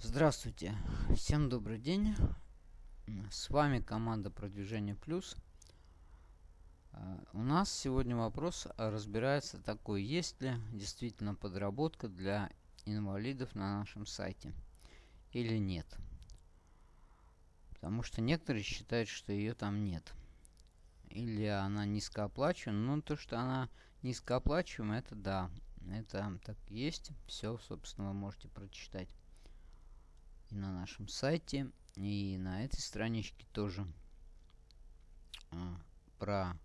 Здравствуйте, всем добрый день. С вами команда Продвижение Плюс. А, у нас сегодня вопрос разбирается такой, есть ли действительно подработка для инвалидов на нашем сайте или нет. Потому что некоторые считают, что ее там нет. Или она низкооплачиваема. Ну, то, что она низкооплачиваема, это да. Это так есть. Все, собственно, вы можете прочитать и на нашем сайте, и на этой страничке тоже а, про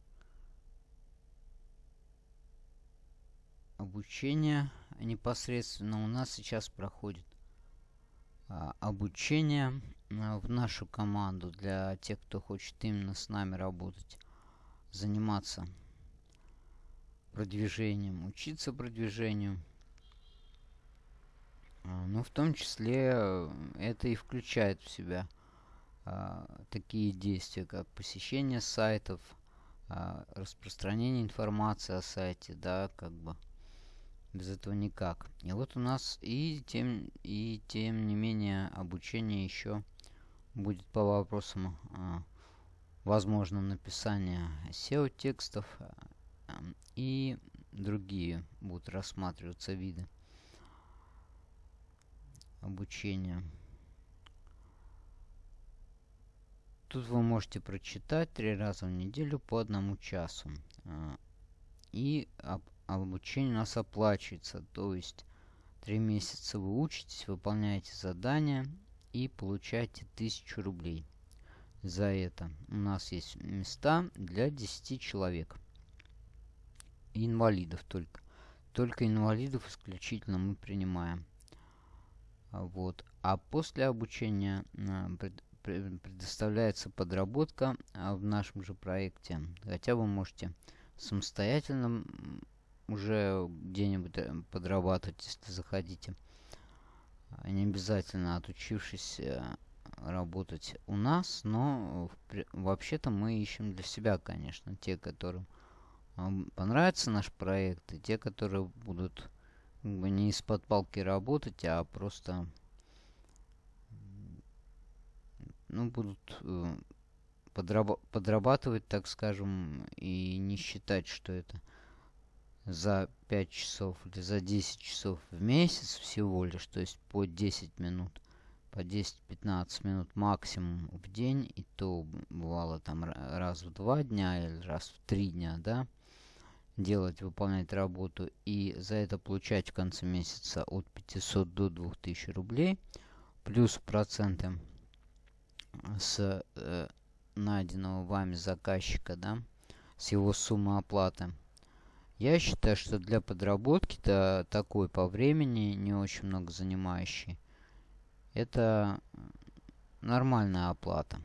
обучение непосредственно у нас сейчас проходит а, обучение а, в нашу команду для тех, кто хочет именно с нами работать, заниматься продвижением, учиться продвижению. А, ну, в том числе э, это и включает в себя а, такие действия, как посещение сайтов, а, распространение информации о сайте, да, как бы без этого никак. И вот у нас и тем, и тем не менее обучение еще будет по вопросам а, возможном написания SEO-текстов а, и другие будут рассматриваться виды обучения. Тут вы можете прочитать три раза в неделю по одному часу. А, и обучение у нас оплачивается. То есть три месяца вы учитесь, выполняете задания и получаете 1000 рублей за это. У нас есть места для 10 человек. Инвалидов только. Только инвалидов исключительно мы принимаем. Вот. А после обучения а, предоставляется подработка а, в нашем же проекте. Хотя вы можете самостоятельно уже где-нибудь э, подрабатывать, если заходите. А, не обязательно отучившись э, работать у нас, но вообще-то мы ищем для себя, конечно, те, которым понравится наш проект, и те, которые будут не из-под палки работать, а просто ну, будут э, подраба подрабатывать, так скажем, и не считать, что это за 5 часов или за 10 часов в месяц всего лишь, то есть по 10 минут, по 10-15 минут максимум в день, и то бывало там раз в два дня или раз в три дня, да, делать, выполнять работу и за это получать в конце месяца от 500 до 2000 рублей, плюс проценты с э, найденного вами заказчика, да, с его суммы оплаты. Я считаю, что для подработки-то такой по времени не очень много занимающий. Это нормальная оплата.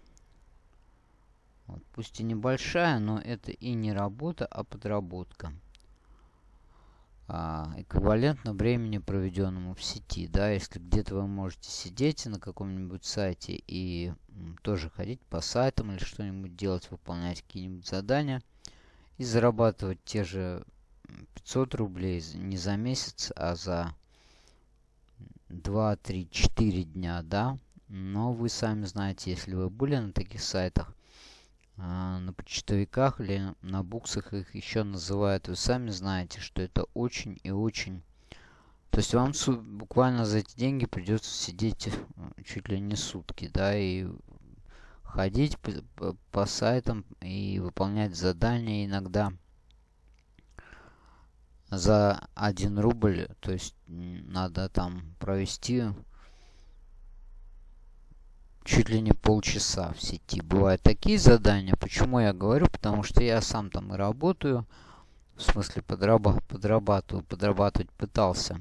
Вот, пусть и небольшая, но это и не работа, а подработка. А, эквивалентно времени, проведенному в сети. Да, если где-то вы можете сидеть на каком-нибудь сайте и тоже ходить по сайтам или что-нибудь делать, выполнять какие-нибудь задания и зарабатывать те же 500 рублей не за месяц, а за 2, 3, 4 дня, да. Но вы сами знаете, если вы были на таких сайтах, на почтовиках или на буксах их еще называют. Вы сами знаете, что это очень и очень... То есть вам буквально за эти деньги придется сидеть э, чуть ли не сутки, да, и ходить по, по сайтам и выполнять задания иногда за 1 рубль. То есть надо там провести чуть ли не полчаса в сети. Бывают такие задания. Почему я говорю? Потому что я сам там и работаю. В смысле подраба подрабатываю, подрабатывать пытался.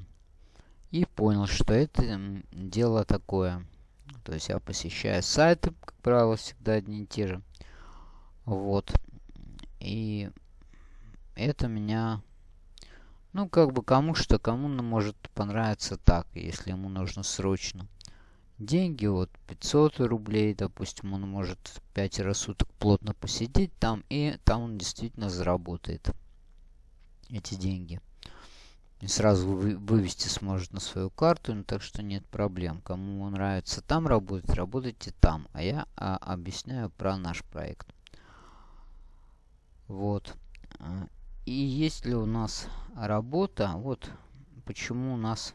И понял, что это дело такое. То есть я посещаю сайты, как правило, всегда одни и те же. Вот. И это меня... Ну, как бы кому что, кому может понравиться так, если ему нужно срочно деньги, вот 500 рублей, допустим, он может 5 суток плотно посидеть там, и там он действительно заработает эти деньги. не сразу вы, вывести сможет на свою карту, ну, так что нет проблем. Кому нравится там работать, работайте там. А я а, объясняю про наш проект. Вот. И есть ли у нас работа, вот почему у нас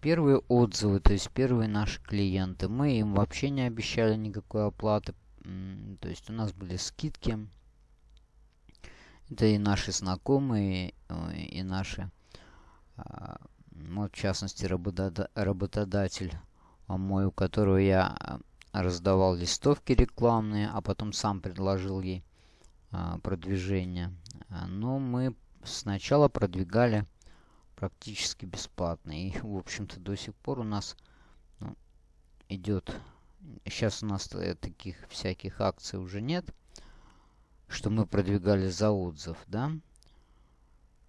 первые отзывы, то есть первые наши клиенты. Мы им вообще не обещали никакой оплаты. То есть у нас были скидки. Это и наши знакомые, э, и наши, а, вот в частности, работодатель мой, у которого я раздавал листовки рекламные, а потом сам предложил ей а, продвижение. Но мы сначала продвигали практически бесплатно. И, в общем-то, до сих пор у нас ну, идет... Сейчас у нас таких всяких акций уже нет что мы продвигали за отзыв, да.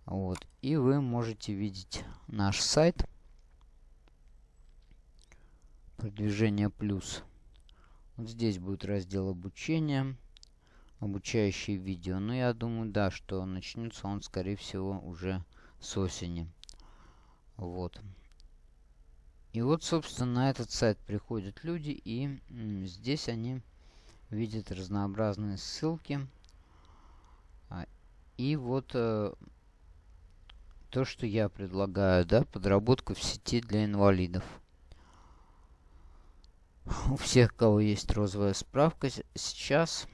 Вот. И вы можете видеть наш сайт. Продвижение плюс. Вот здесь будет раздел обучения. Обучающие видео. Но я думаю, да, что начнется он, скорее всего, уже с осени. Вот. И вот, собственно, на этот сайт приходят люди, и здесь они видят разнообразные ссылки и вот э, то, что я предлагаю, да, подработка в сети для инвалидов. У всех, кого есть розовая справка, сейчас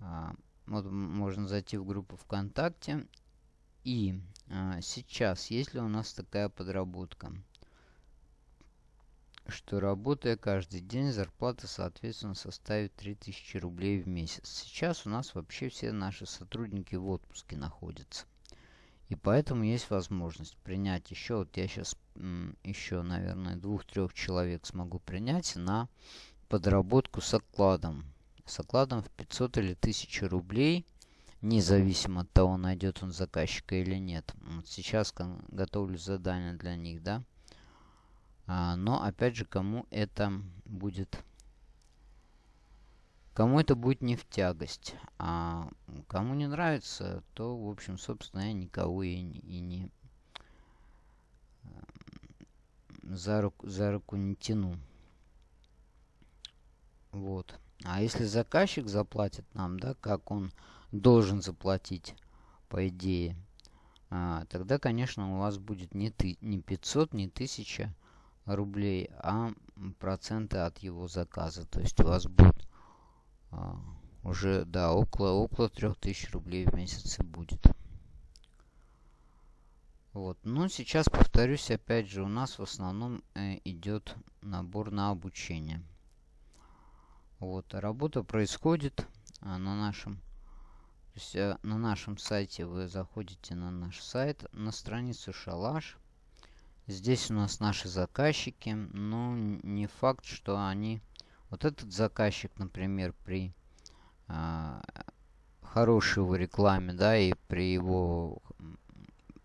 а, вот можно зайти в группу ВКонтакте. И а, сейчас, если у нас такая подработка, что работая каждый день, зарплата, соответственно, составит 3000 рублей в месяц. Сейчас у нас вообще все наши сотрудники в отпуске находятся. И поэтому есть возможность принять еще, вот я сейчас еще, наверное, двух-трех человек смогу принять на подработку с окладом. С окладом в 500 или 1000 рублей, независимо от того, найдет он заказчика или нет. Вот сейчас готовлю задание для них, да. А, но, опять же, кому это будет... Кому это будет не в тягость. А кому не нравится, то, в общем, собственно, я никого и, и не за руку, за руку не тяну. Вот. А если заказчик заплатит нам, да, как он должен заплатить, по идее, а, тогда, конечно, у вас будет не, ты, не 500, не 1000, рублей, а проценты от его заказа. То есть у вас будет а, уже, да, около, около 3000 рублей в месяц будет. Вот. Но сейчас, повторюсь, опять же, у нас в основном э, идет набор на обучение. Вот. Работа происходит а, на нашем то есть, э, на нашем сайте вы заходите на наш сайт, на страницу Шалаш. Здесь у нас наши заказчики, но не факт, что они... Вот этот заказчик, например, при а, хорошей его рекламе, да, и при его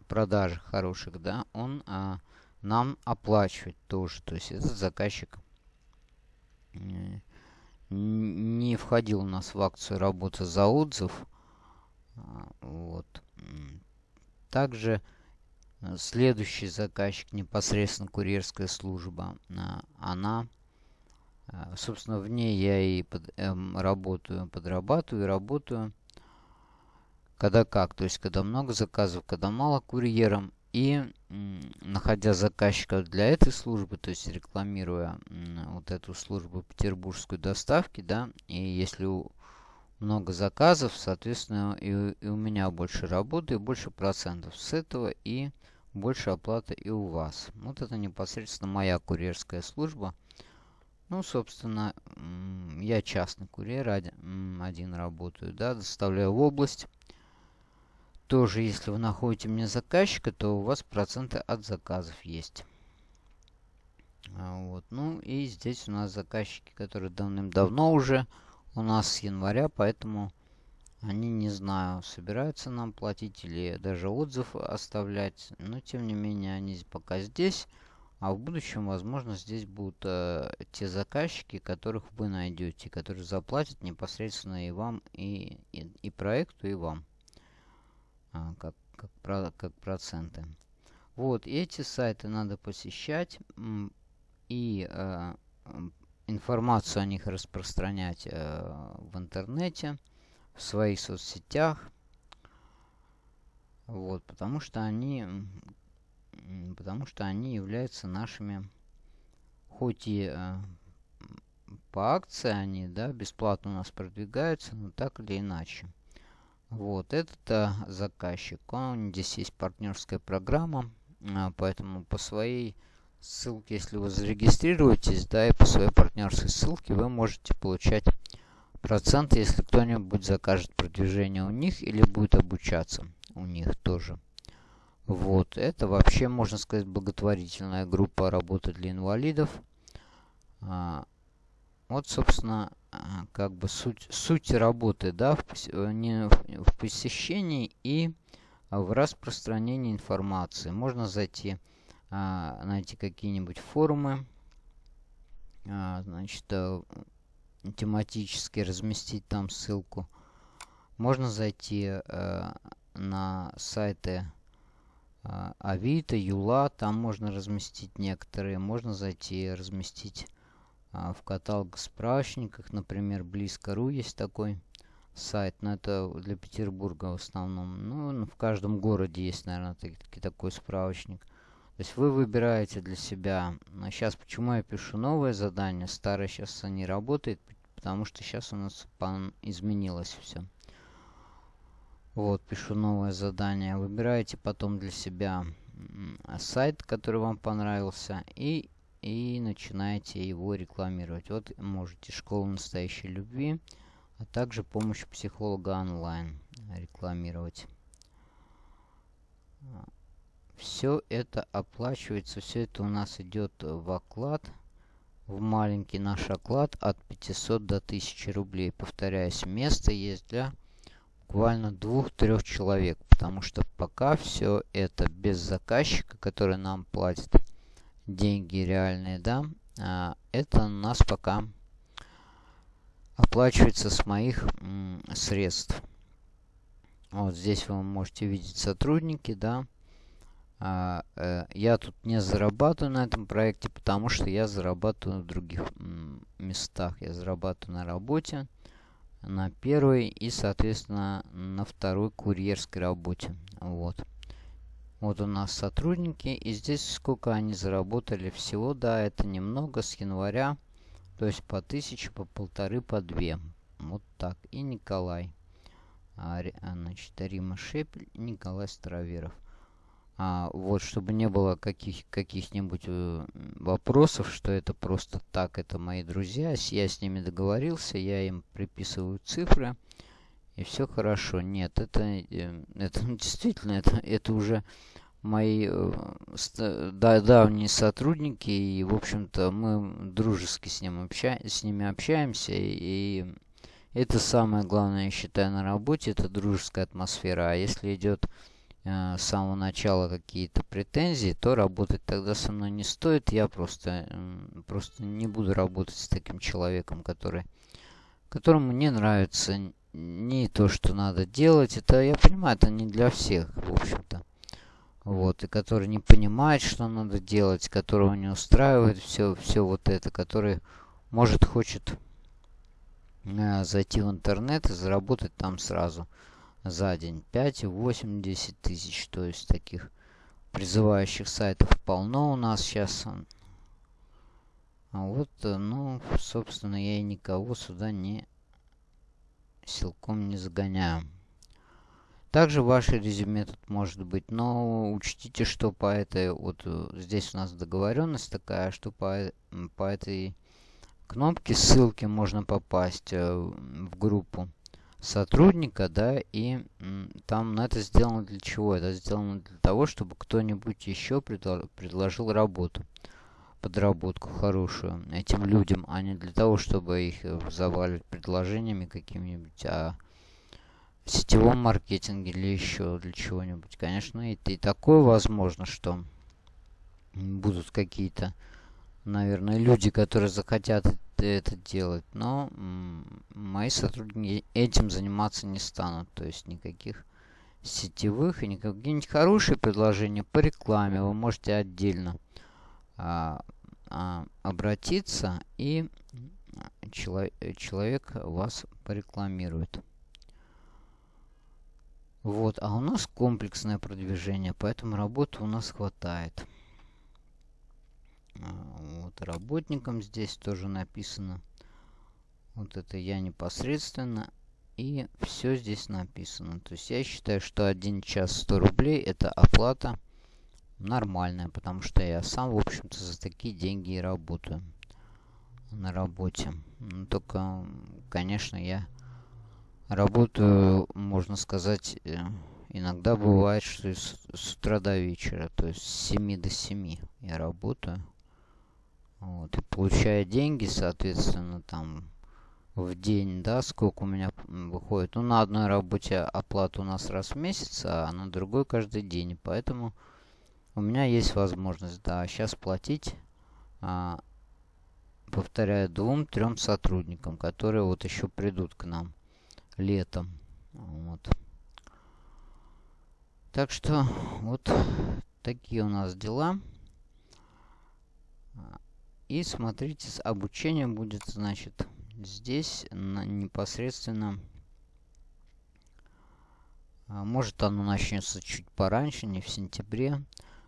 продажах хороших, да, он а, нам оплачивает тоже. То есть этот заказчик не входил у нас в акцию работа за отзыв. Вот. Также Следующий заказчик, непосредственно курьерская служба, а, она, а, собственно, в ней я и под, эм, работаю, подрабатываю, работаю. Когда как, то есть когда много заказов, когда мало курьером. И находя заказчиков для этой службы, то есть рекламируя вот эту службу петербургской доставки, да, и если у, много заказов, соответственно, и, и у меня больше работы, и больше процентов с этого, и больше оплаты и у вас. Вот это непосредственно моя курьерская служба. Ну, собственно, я частный курьер, один, один работаю, да, доставляю в область. Тоже, если вы находите мне заказчика, то у вас проценты от заказов есть. А, вот. Ну и здесь у нас заказчики, которые давным-давно уже у нас с января, поэтому они, не знаю, собираются нам платить или даже отзыв оставлять. Но, тем не менее, они пока здесь. А в будущем, возможно, здесь будут э, те заказчики, которых вы найдете, которые заплатят непосредственно и вам, и, и, и проекту, и вам. А, как, как, про, как проценты. Вот, эти сайты надо посещать и э, информацию о них распространять э, в интернете, в своих соцсетях. Вот, потому что они, потому что они являются нашими, хоть и э, по акции они, да, бесплатно у нас продвигаются, но так или иначе. Вот, этот э, заказчик, он здесь есть партнерская программа, а, поэтому по своей ссылке, если вы зарегистрируетесь, да, и по своей партнерской ссылке вы можете получать проценты, если кто-нибудь закажет продвижение у них или будет обучаться у них тоже. Вот, это вообще, можно сказать, благотворительная группа работы для инвалидов. А, вот, собственно, а, как бы суть, суть работы, да, в, не, в посещении и в распространении информации. Можно зайти, а, найти какие-нибудь форумы, а, значит, а, тематически разместить там ссылку. Можно зайти а, на сайты а, Авито, Юла, там можно разместить некоторые. Можно зайти разместить в каталог справочниках, например, Близко.ру есть такой сайт, но это для Петербурга в основном. Ну, в каждом городе есть, наверное, таки, такой справочник. То есть вы выбираете для себя. А сейчас почему я пишу новое задание, старое сейчас не работает, потому что сейчас у нас изменилось все. Вот, пишу новое задание. Выбираете потом для себя сайт, который вам понравился, и, и начинаете его рекламировать. Вот можете «Школа настоящей любви» а также помощь психолога онлайн рекламировать. Все это оплачивается, все это у нас идет в оклад, в маленький наш оклад от 500 до 1000 рублей. Повторяюсь, место есть для буквально двух-трех человек, потому что пока все это без заказчика, который нам платит деньги реальные, да, а, это у нас пока оплачивается с моих средств. Вот здесь вы можете видеть сотрудники, да. А, э, я тут не зарабатываю на этом проекте, потому что я зарабатываю в других местах. Я зарабатываю на работе, на первой и, соответственно, на второй курьерской работе. Вот. Вот у нас сотрудники, и здесь сколько они заработали всего, да, это немного с января то есть по тысяче, по полторы, по две. Вот так. И Николай. А, а значит, Рима Шепель, Николай Староверов. А, вот, чтобы не было каких, каких-нибудь э, вопросов, что это просто так, это мои друзья, я с ними договорился, я им приписываю цифры, и все хорошо. Нет, это, э, это действительно, это, это уже мои э, да, давние сотрудники, и, в общем-то, мы дружески с, ним обща с ними общаемся, и это самое главное, я считаю, на работе, это дружеская атмосфера. А если идет с самого начала какие-то претензии, то работать тогда со мной не стоит. Я просто, э, просто не буду работать с таким человеком, который, которому не нравится не то, что надо делать. Это, я понимаю, это не для всех, в общем-то вот, и который не понимает, что надо делать, которого не устраивает все, все вот это, который, может, хочет э, зайти в интернет и заработать там сразу за день 5, 8, 10 тысяч, то есть таких призывающих сайтов полно у нас сейчас. А вот, э, ну, собственно, я и никого сюда не силком не загоняю. Также ваше резюме тут может быть, но учтите, что по этой, вот э, здесь у нас договоренность такая, что по, по этой кнопке ссылки можно попасть э, в группу сотрудника, да, и там на это сделано для чего? Это сделано для того, чтобы кто-нибудь еще предло предложил работу, подработку хорошую этим людям, а не для того, чтобы их э, заваливать предложениями какими-нибудь, а в сетевом маркетинге или еще для чего-нибудь. Конечно, это и такое возможно, что будут какие-то, наверное, люди, которые захотят это делать. Но мои сотрудники этим заниматься не станут. То есть никаких сетевых и какие-нибудь хорошие предложения по рекламе вы можете отдельно а, а, обратиться и человек, человек вас порекламирует. Вот, а у нас комплексное продвижение, поэтому работы у нас хватает. Вот, работникам здесь тоже написано. Вот это я непосредственно. И все здесь написано. То есть я считаю, что один час 100 рублей это оплата нормальная, потому что я сам, в общем-то, за такие деньги и работаю на работе. Но только, конечно, я работаю, можно сказать, э, иногда бывает, что с, с утра до вечера, то есть с 7 до 7 я работаю. Вот, и получая деньги, соответственно, там в день, да, сколько у меня выходит. Ну, на одной работе оплата у нас раз в месяц, а на другой каждый день. Поэтому у меня есть возможность, да, сейчас платить, а, повторяю, двум-трем сотрудникам, которые вот еще придут к нам летом. Вот. Так что вот такие у нас дела. И смотрите, обучение будет, значит, здесь непосредственно а, может оно начнется чуть пораньше, не в сентябре.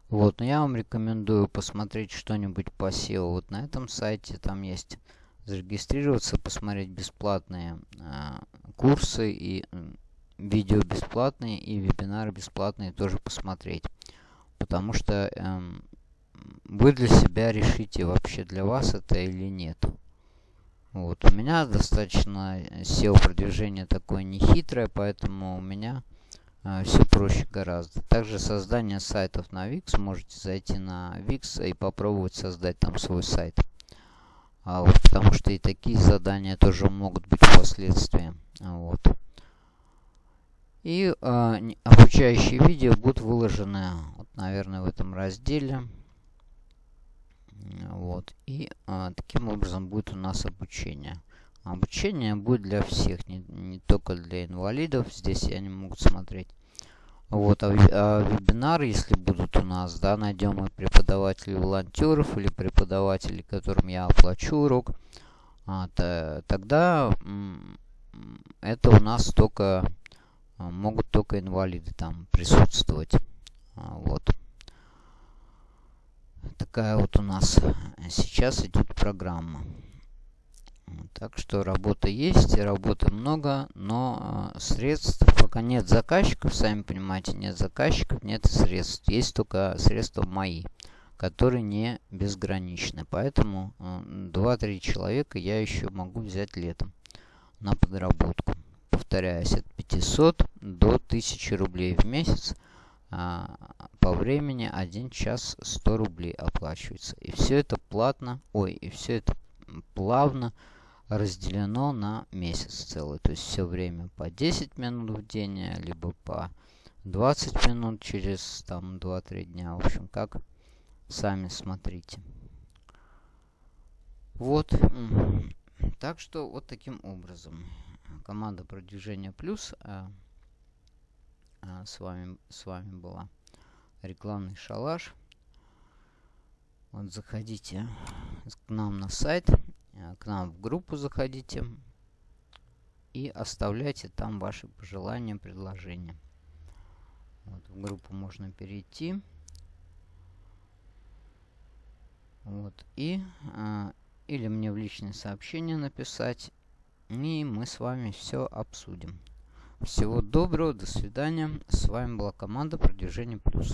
Вот, но я вам рекомендую посмотреть что-нибудь по SEO. Вот на этом сайте там есть зарегистрироваться, посмотреть бесплатные э, курсы и э, видео бесплатные и вебинары бесплатные тоже посмотреть. Потому что э, вы для себя решите вообще для вас это или нет. Вот, у меня достаточно SEO продвижение такое нехитрое, поэтому у меня э, все проще гораздо. Также создание сайтов на Wix. Можете зайти на Wix и попробовать создать там свой сайт. А вот, потому что и такие задания тоже могут быть впоследствии. Вот. И э, обучающие видео будут выложены, вот, наверное, в этом разделе. Вот. И а, таким образом будет у нас обучение. Обучение будет для всех, не, не только для инвалидов. Здесь они могут смотреть. Вот, а, а вебинары, если будут у нас, да, найдем мы преподавателей волонтеров или преподавателей, которым я оплачу урок, а, то, тогда это у нас только а, могут только инвалиды там присутствовать. А, вот такая вот у нас сейчас идет программа. Так что работа есть, работы много, но э, средств пока нет заказчиков, сами понимаете, нет заказчиков, нет средств. Есть только средства мои, которые не безграничны. Поэтому э, 2-3 человека я еще могу взять летом на подработку. Повторяюсь, от 500 до 1000 рублей в месяц – по времени 1 час 100 рублей оплачивается. И все это платно, ой, и все это плавно разделено на месяц целый. То есть все время по 10 минут в день, либо по 20 минут через там 2-3 дня. В общем, как сами смотрите. Вот. Так что вот таким образом. Команда продвижения плюс с вами, с вами была рекламный шалаш. Вот заходите к нам на сайт, а, к нам в группу заходите и оставляйте там ваши пожелания, предложения. Вот, в группу можно перейти. Вот, и а, или мне в личное сообщение написать, и мы с вами все обсудим. Всего доброго, до свидания. С вами была команда Продвижение Плюс.